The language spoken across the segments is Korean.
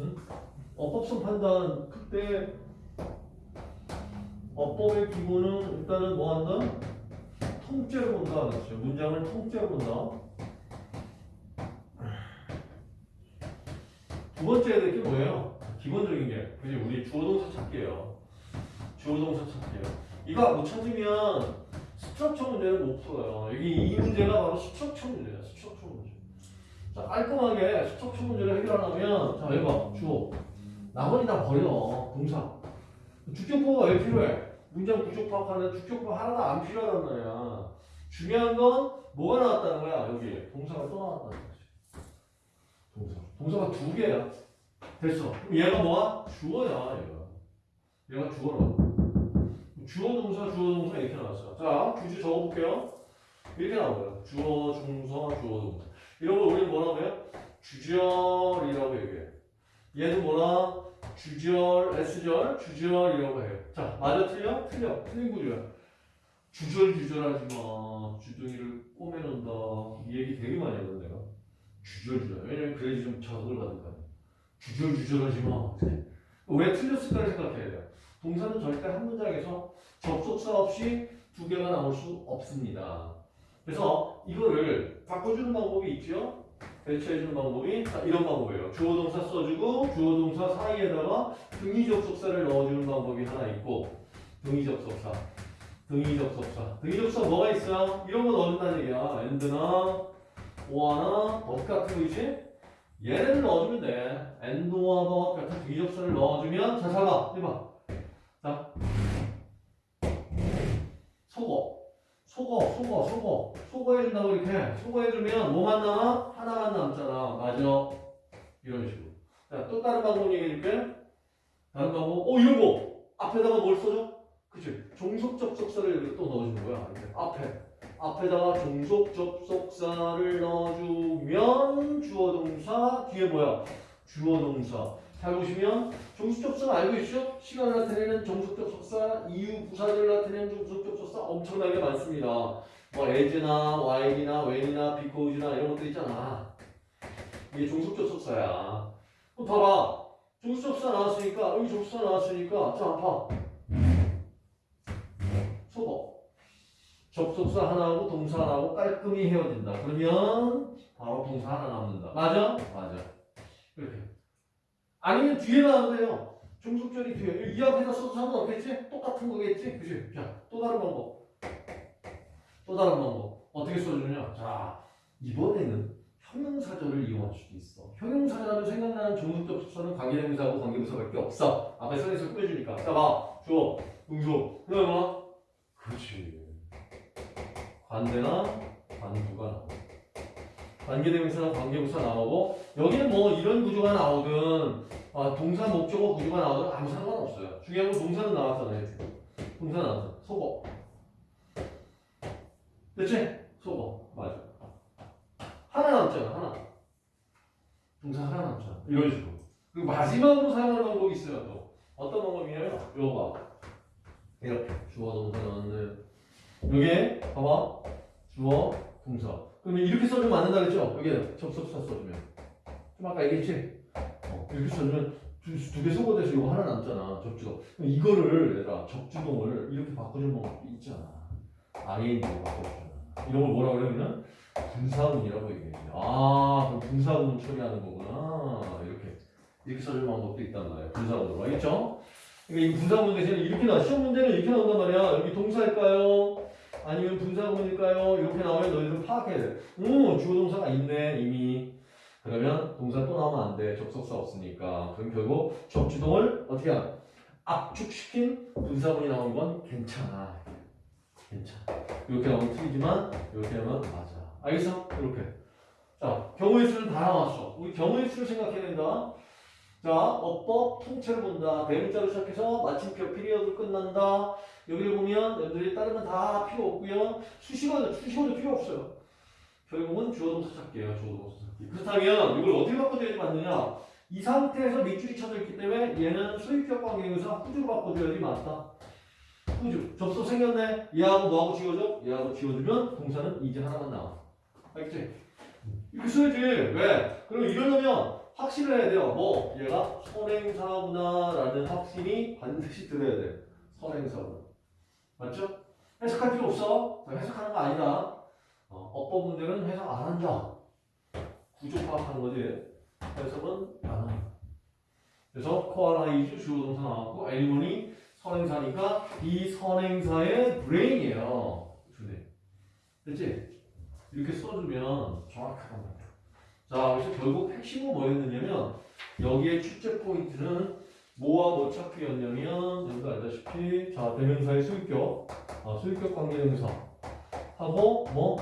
응? 어법성 판단 그때 어법의 기본은 일단은 뭐 한다? 통째로 본다 그렇죠. 문장을 통째로 본다. 두 번째 해야 될 게 뭐예요? 기본적인 게 그지 우리 주어 동사 찾기예요. 주어 동사 찾기예요. 이거 못 찾으면 structure 문제는 못 풀어요. 여기 이 문제가 바로 structure 문제예요. structure 문제. 자 깔끔하게 스트럭처 문제를 해결하려면 자 해봐 주어 나머지 다 버려 동사 주격보가 왜 필요해? 문장 구조 파악하는데 주격보 하나도 안 필요하단 말이야. 중요한 건 뭐가 나왔다는 거야 여기 동사가 또 나왔다는 거지. 동사 동사가 두 개야. 됐어. 그럼 얘가 뭐야? 주어야 얘가. 얘가 주어라고. 주어 동사 주어 동사 이렇게 나왔어요. 자 규주 적어볼게요. 이렇게 나와요. 주어 중서 주어 동사. 이런 걸 우리는 뭐라고 해요? 주절이라고 얘기해. 얘는 뭐라? 주절, S절, 주절이라고 해요. 자, 맞아, 틀려? 틀려. 틀린 구조야. 주절, 주절하지 마. 주둥이를 꼬매놓는다. 이 얘기 되게 많이 하거든, 내가. 주절, 주절. 왜냐면 그래야지 좀 자극을 받을 거 아니야. 주절, 주절하지 마. 왜 틀렸을까를 생각해야 돼요. 동사는 절대 한 문장에서 접속사 없이 두 개가 나올 수 없습니다. 그래서 이거를 바꿔주는 방법이 있죠. 대체해주는 방법이 자, 이런 방법이에요. 주어 동사 써주고 주어 동사 사이에다가 등위 접속사를 넣어주는 방법이 하나 있고 등위 접속사, 등위 접속사, 등위 접속사 뭐가 있어요? 이런 거 넣어준다는 얘기야. and나 or나 but 같은 거 있지? 얘네를 넣어주면 돼. and와 but 같은 등위 접속사를 넣어주면 자, 잘 봐. 해봐. 자, 속어. 속어, 속어, 속어. 속어 해준다고 이렇게. 속어 해주면 뭐만 남아? 하나만 남잖아. 맞아. 이런 식으로. 자, 또 다른 방법 얘기해줄게. 다른 방법. 어, 이런 거. 앞에다가 뭘 써줘? 그치. 종속 접속사를 여기 또 넣어주는 거야. 이렇게. 앞에. 앞에다가 종속 접속사를 넣어주면 주어 동사. 뒤에 뭐야? 주어 동사. 잘 보시면 종속 접속사 알고 있죠? 시간을 나타내는 종속 접속사, 이유 부사절을 나타내는 종속 접속사 엄청나게 많습니다. 뭐 as나 while이나 when이나 because나 이런 것들 있잖아. 이게 종속 접속사야. 그럼 봐봐. 종속 접속사 나왔으니까 여기 접속사 나왔으니까 자 봐. 속어. 접속사 하나하고 동사 하나하고 깔끔히 헤어진다. 그러면 바로 동사 하나 남는다. 맞아? 맞아. 이렇게. 아니면 뒤에 나와도 돼요. 종속절이 뒤에. 이 앞에다 써도 상관없겠지? 똑같은 거겠지? 그치? 자, 또 다른 방법. 또 다른 방법. 어떻게 써주냐? 자, 이번에는 형용사절을 이용할 수도 있어. 형용사절하면 생각나는 종속접속사는 관계대명사하고 관계부사밖에 없어. 앞에 선에서 꾸며주니까. 자, 봐. 주어, 응수. 그 다음에 뭐? 그렇지. 관대나 관부가 나와. 관계대명사나 관계부사 나오고 여기는 뭐 이런 구조가 나오든 아, 동사 목적어 구조가 나오든 아무 상관없어요. 중요한 건 동사는 나왔잖아요. 동사 나왔어. 속어. 됐지? 속어. 맞아. 하나 남잖아. 하나. 동사 하나 남잖아. 이런 식으로. 그리고 마지막으로 사용하는 방법이 있어요. 또 어떤 방법이냐면 요거 봐. 이렇게 주어 동사 넣었는데 여기에 봐봐. 주어 동사. 그러면 이렇게 써주면 안 된다 그랬죠? 여기 접속사 써주면. 좀 아까 얘기했지? 어, 이렇게 써주면 두개 소거돼서 이거 하나 남잖아. 접주동. 이거를 얘들아 접주동을 이렇게 바꿔주는 방법도 있잖아. ING로 바꿔주잖아. 이런 걸 뭐라 그러면 분사문이라고 얘기해. 아, 그럼 분사문 처리하는 거구나. 이렇게. 이렇게 써주는 방법도 있단 말이야. 분사문으로. 알겠죠? 그러니까 이 분사문 대신에 이렇게 나 시험 문제는 이렇게 나온단 말이야. 여기 동사일까요? 아니면 분사구문일까요? 이렇게 너희들 돼. 오, 주어 동사가 있네, 이미. 그러면 동사 또 나오면 안 돼. 접속사 없으니까. 그럼 결국 접주동을 어떻게 하나? 압축시킨 분사문이 나오는 건 괜찮아. 괜찮아. 이렇게 나오면 틀리지만, 이렇게 하면 맞아. 알겠어? 이렇게. 자, 경우의 수는 다 나왔어. 우리 경우의 수를 생각해야 된다. 자, 어법 통째로 본다. 대문자로 시작해서 마침표 피리어드 끝난다. 여기를 보면 여러분들이 다른 건 다 필요 없고요. 수식어도 수식어도 필요 없어요. 결국은 주어 동사 찾기예요. 주어 동사 찾기. 그렇다면 이걸 어떻게 바꿔줘야지 맞느냐? 이 상태에서 밑줄이 쳐져 있기 때문에 얘는 소유격 관계에서 후주로 바꿔줘야지 맞다. 후주. 접속 생겼네. 얘하고 뭐하고 지워져? 얘하고 지워주면 동사는 이제 하나만 나와. 알겠지? 이렇게 써야지. 왜? 그럼 이러려면 확신을 해야 돼요. 뭐 얘가 선행사구나라는 확신이 반드시 들어야 돼. 선행사구나. 맞죠? 해석할 필요 없어. 자, 해석하는 거 아니다. 어, 문제는 해석 안 한다. 구조 파악하는 거지. 해석은 안 한다. 그래서 koala is 주어 동사 나왔고 엘리몬이 선행사니까 이 선행사의 brain이에요. 주네. 됐지? 이렇게 써주면 정확하단 말이야. 자, 그래서 결국 핵심은 뭐였느냐면 여기에 출제 포인트는 뭐와 뭐 찾기였냐면 여러분도 알다시피 자 대명사의 소유격, 아, 소유격 관계대명사 하고 뭐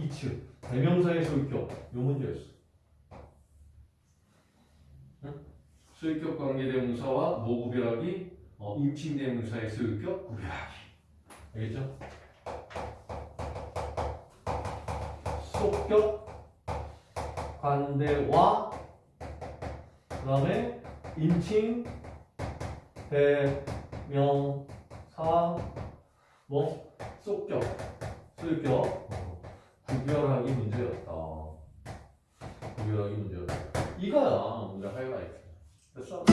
이츠 대명사의 소유격 요 문제였어. 응? 소유격 관계대명사와 뭐 구별하기, 어, 임칭대명사의 소유격 구별하기. 알겠죠? 속격 관대와 그 다음에 인칭 대명사 뭐 속격 소유격 구별하기 문제였다. 구별하기 문제였다. 이거야 문제 하이라이트. 됐어?